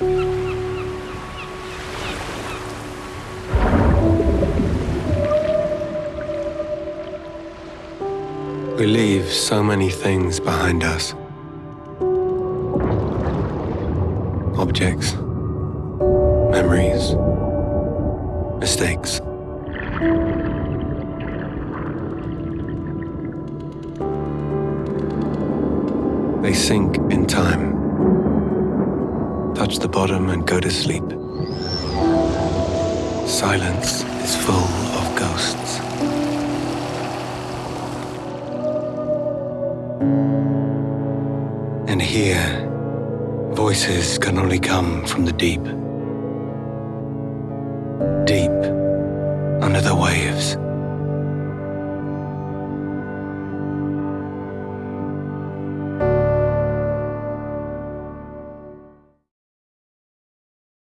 We leave so many things behind us. Objects, memories, mistakes. They sink in time, touch the bottom and go to sleep. Silence is full of ghosts. And here, voices can only come from the deep. Deep under the waves.